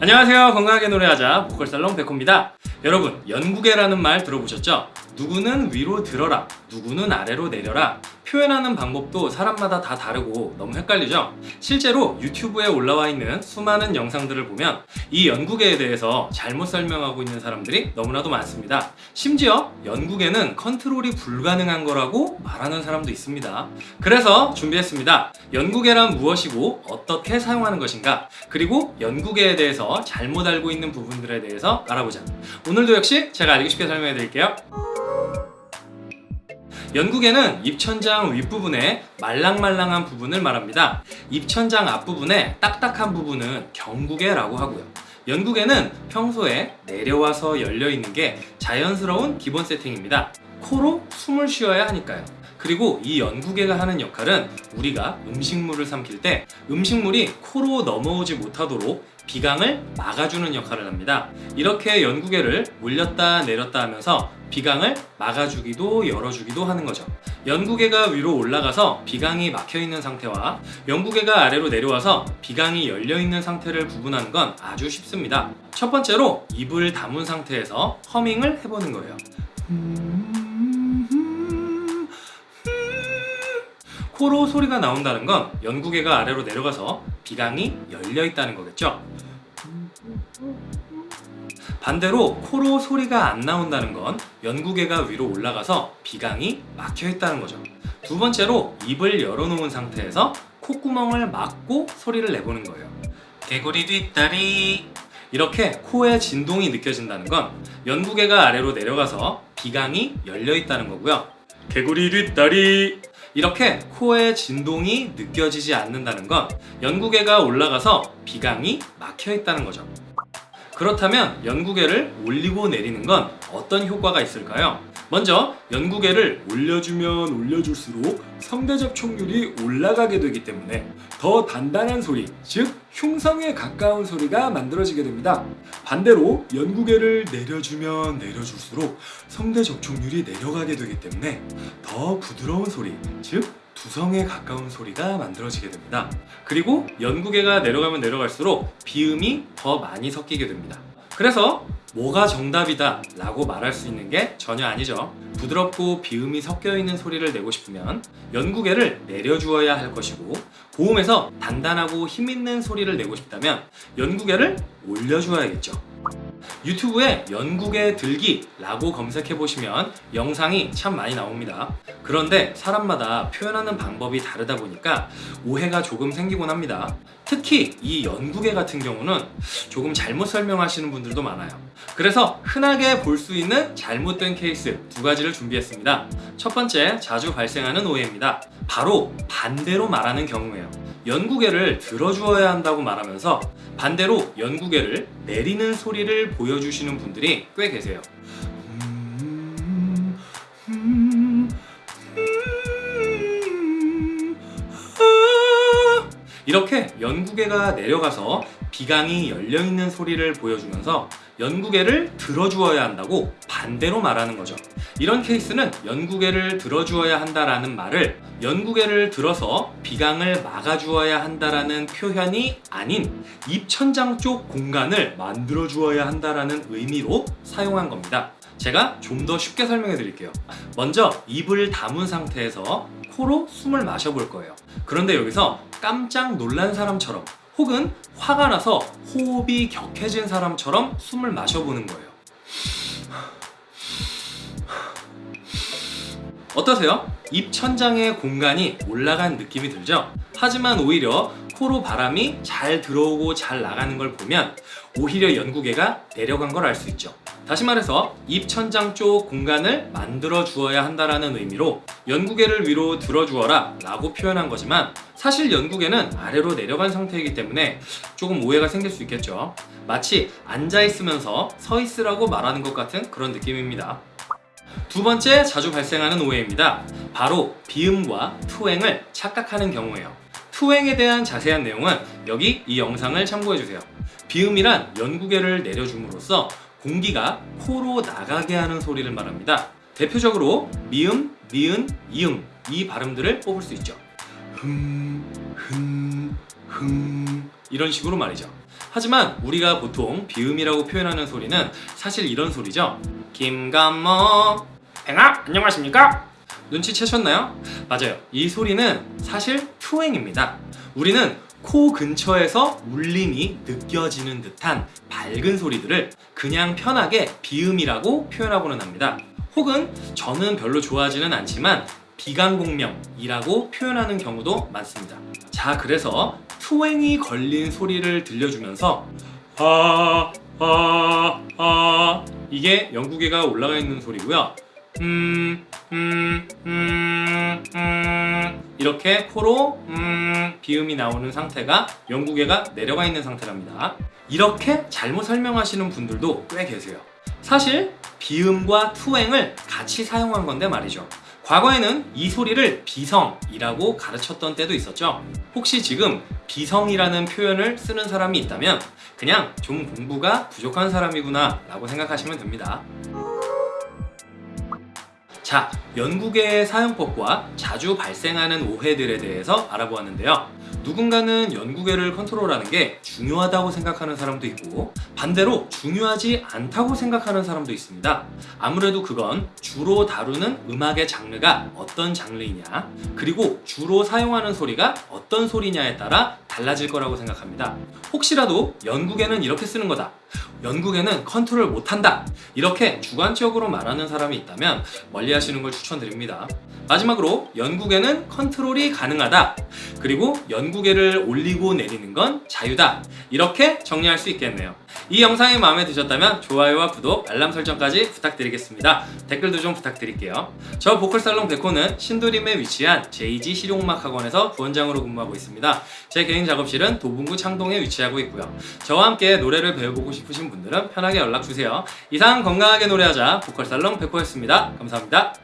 안녕하세요 건강하게 노래하자 보컬살롱 백호입니다 여러분 연구계라는 말 들어보셨죠? 누구는 위로 들어라 누구는 아래로 내려라. 표현하는 방법도 사람마다 다 다르고 너무 헷갈리죠? 실제로 유튜브에 올라와 있는 수많은 영상들을 보면 이 연구계에 대해서 잘못 설명하고 있는 사람들이 너무나도 많습니다. 심지어 연구계는 컨트롤이 불가능한 거라고 말하는 사람도 있습니다. 그래서 준비했습니다. 연구계란 무엇이고 어떻게 사용하는 것인가? 그리고 연구계에 대해서 잘못 알고 있는 부분들에 대해서 알아보자. 오늘도 역시 제가 알기 쉽게 설명해 드릴게요 연구계는 입천장 윗부분에 말랑말랑한 부분을 말합니다. 입천장 앞부분에 딱딱한 부분은 경구계라고 하고요. 연구계는 평소에 내려와서 열려있는 게 자연스러운 기본 세팅입니다. 코로 숨을 쉬어야 하니까요. 그리고 이 연구계가 하는 역할은 우리가 음식물을 삼킬 때 음식물이 코로 넘어오지 못하도록 비강을 막아주는 역할을 합니다. 이렇게 연구계를 올렸다 내렸다 하면서 비강을 막아주기도 열어주기도 하는 거죠. 연구계가 위로 올라가서 비강이 막혀있는 상태와 연구계가 아래로 내려와서 비강이 열려있는 상태를 구분하는 건 아주 쉽습니다. 첫 번째로 입을 다문 상태에서 허밍을 해보는 거예요. 코로 소리가 나온다는 건 연구계가 아래로 내려가서 비강이 열려 있다는 거겠죠. 반대로 코로 소리가 안 나온다는 건 연구계가 위로 올라가서 비강이 막혀 있다는 거죠. 두 번째로 입을 열어놓은 상태에서 콧구멍을 막고 소리를 내보는 거예요. 개구리 뒷다리 이렇게 코에 진동이 느껴진다는 건 연구계가 아래로 내려가서 비강이 열려 있다는 거고요. 개구리 뒷다리 이렇게 코에 진동이 느껴지지 않는다는 건 연구계가 올라가서 비강이 막혀 있다는 거죠. 그렇다면 연구계를 올리고 내리는 건 어떤 효과가 있을까요? 먼저 연구계를 올려주면 올려줄수록 성대 접촉률이 올라가게 되기 때문에 더 단단한 소리, 즉 흉성에 가까운 소리가 만들어지게 됩니다. 반대로 연구계를 내려주면 내려줄수록 성대 접촉률이 내려가게 되기 때문에 더 부드러운 소리, 즉 두성에 가까운 소리가 만들어지게 됩니다. 그리고 연구계가 내려가면 내려갈수록 비음이 더 많이 섞이게 됩니다. 그래서 뭐가 정답이다 라고 말할 수 있는 게 전혀 아니죠. 부드럽고 비음이 섞여 있는 소리를 내고 싶으면 연구계를 내려주어야 할 것이고 고음에서 단단하고 힘있는 소리를 내고 싶다면 연구계를 올려주어야겠죠. 유튜브에 연구계 들기 라고 검색해 보시면 영상이 참 많이 나옵니다. 그런데 사람마다 표현하는 방법이 다르다 보니까 오해가 조금 생기곤 합니다. 특히 이 연구계 같은 경우는 조금 잘못 설명하시는 분들도 많아요. 그래서 흔하게 볼 수 있는 잘못된 케이스 두 가지를 준비했습니다. 첫 번째 자주 발생하는 오해입니다. 바로 반대로 말하는 경우예요 연구계를 들어주어야 한다고 말하면서 반대로 연구계를 내리는 소리를 보여주시는 분들이 꽤 계세요. 이렇게 연구계가 내려가서 비강이 열려있는 소리를 보여주면서 연구계를 들어주어야 한다고 반대로 말하는 거죠 이런 케이스는 연구계를 들어주어야 한다라는 말을 연구계를 들어서 비강을 막아주어야 한다라는 표현이 아닌 입천장 쪽 공간을 만들어 주어야 한다라는 의미로 사용한 겁니다. 제가 좀 더 쉽게 설명해 드릴게요. 먼저 입을 다문 상태에서 코로 숨을 마셔 볼 거예요. 그런데 여기서 깜짝 놀란 사람처럼 혹은 화가 나서 호흡이 격해진 사람처럼 숨을 마셔보는 거예요 어떠세요? 입 천장의 공간이 올라간 느낌이 들죠? 하지만 오히려 코로 바람이 잘 들어오고 잘 나가는 걸 보면 오히려 연구계가 내려간 걸 알 수 있죠 다시 말해서 입천장 쪽 공간을 만들어 주어야 한다는 의미로 연구계를 위로 들어 주어라 라고 표현한 거지만 사실 연구계는 아래로 내려간 상태이기 때문에 조금 오해가 생길 수 있겠죠 마치 앉아 있으면서 서 있으라고 말하는 것 같은 그런 느낌입니다 두 번째 자주 발생하는 오해입니다 바로 비음과 투행을 착각하는 경우예요 투행에 대한 자세한 내용은 여기 이 영상을 참고해주세요 비음이란 연구계를 내려줌으로써 공기가 코로 나가게 하는 소리를 말합니다. 대표적으로 미음, 미은, 이응 이 발음들을 뽑을 수 있죠. 흠, 흠, 흠 이런 식으로 말이죠. 하지만 우리가 보통 비음이라고 표현하는 소리는 사실 이런 소리죠. 김감모 팽아 안녕하십니까? 눈치채셨나요? 맞아요. 이 소리는 사실 투행입니다. 우리는 코 근처에서 울림이 느껴지는 듯한 밝은 소리들을 그냥 편하게 비음이라고 표현하고는 합니다. 혹은 저는 별로 좋아하지는 않지만 비강공명이라고 표현하는 경우도 많습니다. 자, 그래서 투행이 걸린 소리를 들려주면서 아, 아, 아 이게 영국애가 올라가 있는 소리고요. 음, 이렇게 코로 음 비음이 나오는 상태가 영국애가 내려가 있는 상태랍니다. 이렇게 잘못 설명하시는 분들도 꽤 계세요. 사실 비음과 투행을 같이 사용한 건데 말이죠. 과거에는 이 소리를 비성이라고 가르쳤던 때도 있었죠. 혹시 지금 비성이라는 표현을 쓰는 사람이 있다면 그냥 좀 공부가 부족한 사람이구나 라고 생각하시면 됩니다. 자, 연구계의 사용법과 자주 발생하는 오해들에 대해서 알아보았는데요. 누군가는 연구계를 컨트롤하는 게 중요하다고 생각하는 사람도 있고 반대로 중요하지 않다고 생각하는 사람도 있습니다. 아무래도 그건 주로 다루는 음악의 장르가 어떤 장르이냐 그리고 주로 사용하는 소리가 어떤 소리냐에 따라 달라질 거라고 생각합니다. 혹시라도 연구계는 이렇게 쓰는 거다. 연구계는 컨트롤 못한다. 이렇게 주관적으로 말하는 사람이 있다면 멀리 하시는 걸 추천드립니다. 마지막으로 연구계는 컨트롤이 가능하다. 그리고 연구계를 올리고 내리는 건 자유다. 이렇게 정리할 수 있겠네요. 이 영상이 마음에 드셨다면 좋아요와 구독, 알람 설정까지 부탁드리겠습니다. 댓글도 좀 부탁드릴게요. 저 보컬살롱 백호는 신도림에 위치한 JG 실용음악 학원에서 부원장으로 근무하고 있습니다. 제 개인 작업실은 도봉구 창동에 위치하고 있고요. 저와 함께 노래를 배워보고 싶으신 분들은 편하게 연락주세요. 이상 건강하게 노래하자 보컬살롱 백호였습니다. 감사합니다.